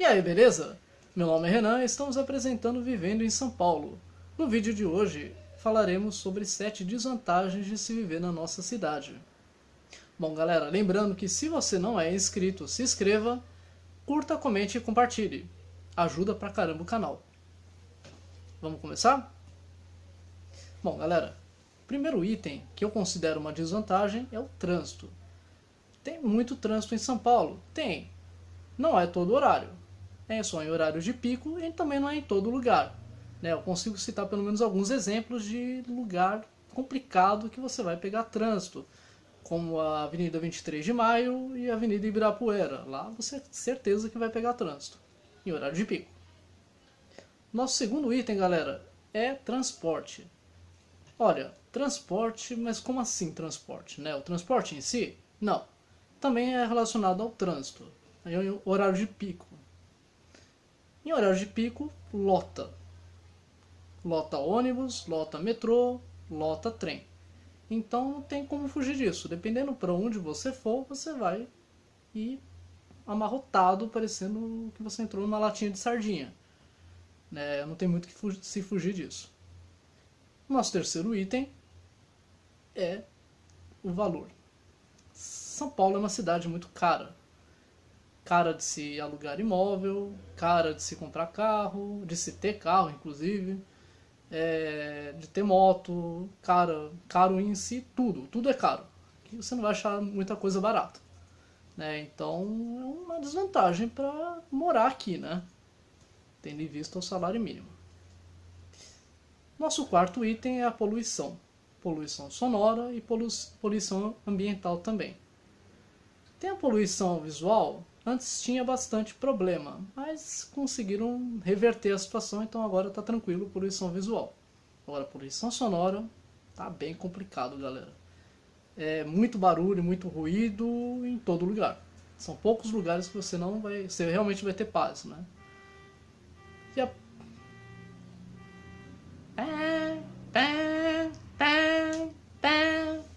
E aí, beleza? Meu nome é Renan e estamos apresentando Vivendo em São Paulo. No vídeo de hoje falaremos sobre 7 desvantagens de se viver na nossa cidade. Bom galera, lembrando que se você não é inscrito, se inscreva, curta, comente e compartilhe. Ajuda pra caramba o canal. Vamos começar? Bom galera, o primeiro item que eu considero uma desvantagem é o trânsito. Tem muito trânsito em São Paulo? Tem. Não é todo horário. É só em horários de pico e também não é em todo lugar. Né? Eu consigo citar pelo menos alguns exemplos de lugar complicado que você vai pegar trânsito. Como a Avenida 23 de Maio e a Avenida Ibirapuera. Lá você tem certeza que vai pegar trânsito. Em horário de pico. Nosso segundo item, galera, é transporte. Olha, transporte, mas como assim transporte? Né? O transporte em si? Não também é relacionado ao trânsito, em horário de pico. Em horário de pico, lota. Lota ônibus, lota metrô, lota trem. Então não tem como fugir disso. Dependendo para onde você for, você vai ir amarrotado, parecendo que você entrou numa latinha de sardinha. Né? Não tem muito que fugir, se fugir disso. Nosso terceiro item é o valor. São Paulo é uma cidade muito cara. Cara de se alugar imóvel, cara de se comprar carro, de se ter carro, inclusive, é, de ter moto, cara, caro em si, tudo, tudo é caro. Aqui você não vai achar muita coisa barata. Né? Então é uma desvantagem para morar aqui, né? tendo em vista o salário mínimo. Nosso quarto item é a poluição. Poluição sonora e poluição ambiental também. Tem a poluição visual, antes tinha bastante problema, mas conseguiram reverter a situação, então agora está tranquilo poluição visual. Agora, poluição sonora tá bem complicado, galera. É muito barulho, muito ruído em todo lugar. São poucos lugares que você não vai, você realmente vai ter paz, né? E a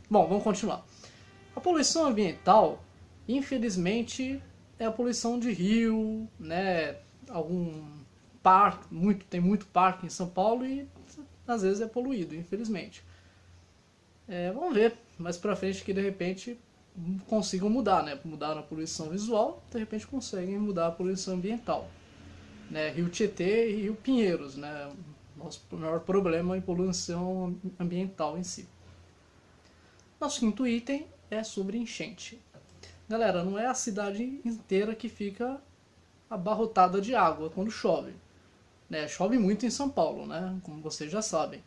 Bom, vamos continuar. A poluição ambiental Infelizmente, é a poluição de rio, né? Algum parque, muito, tem muito parque em São Paulo e às vezes é poluído, infelizmente. É, vamos ver mais pra frente que de repente consigam mudar, né? Mudaram a poluição visual, de repente conseguem mudar a poluição ambiental. Né? Rio Tietê e Rio Pinheiros, né? Nosso maior problema é a poluição ambiental em si. Nosso quinto item é sobre enchente. Galera, não é a cidade inteira que fica abarrotada de água quando chove. Né? Chove muito em São Paulo, né? como vocês já sabem.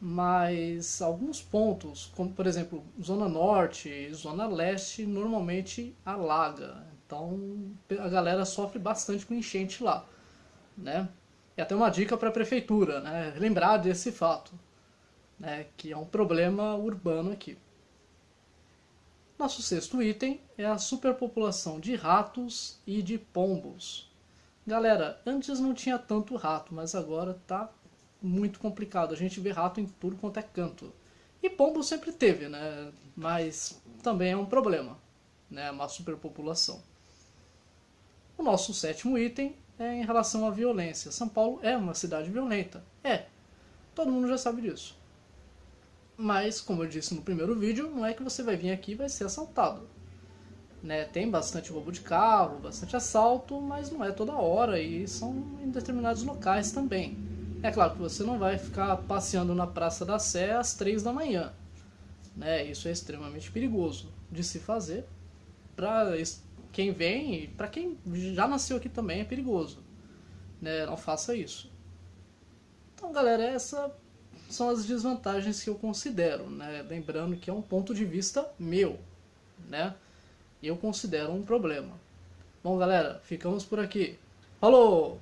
Mas alguns pontos, como por exemplo Zona Norte e Zona Leste, normalmente alaga. Então a galera sofre bastante com enchente lá. Né? E até uma dica para a prefeitura, né? lembrar desse fato, né? que é um problema urbano aqui. Nosso sexto item é a superpopulação de ratos e de pombos. Galera, antes não tinha tanto rato, mas agora tá muito complicado. A gente vê rato em tudo quanto é canto. E pombo sempre teve, né? Mas também é um problema, né? Uma superpopulação. O nosso sétimo item é em relação à violência. São Paulo é uma cidade violenta. É, todo mundo já sabe disso. Mas, como eu disse no primeiro vídeo, não é que você vai vir aqui e vai ser assaltado. Né? Tem bastante roubo de carro, bastante assalto, mas não é toda hora e são em determinados locais também. É claro que você não vai ficar passeando na Praça da Sé às 3 da manhã. Né? Isso é extremamente perigoso de se fazer. Para quem vem e para quem já nasceu aqui também é perigoso. Né? Não faça isso. Então, galera, essa são as desvantagens que eu considero, né? Lembrando que é um ponto de vista meu, né? Eu considero um problema. Bom, galera, ficamos por aqui. Falou!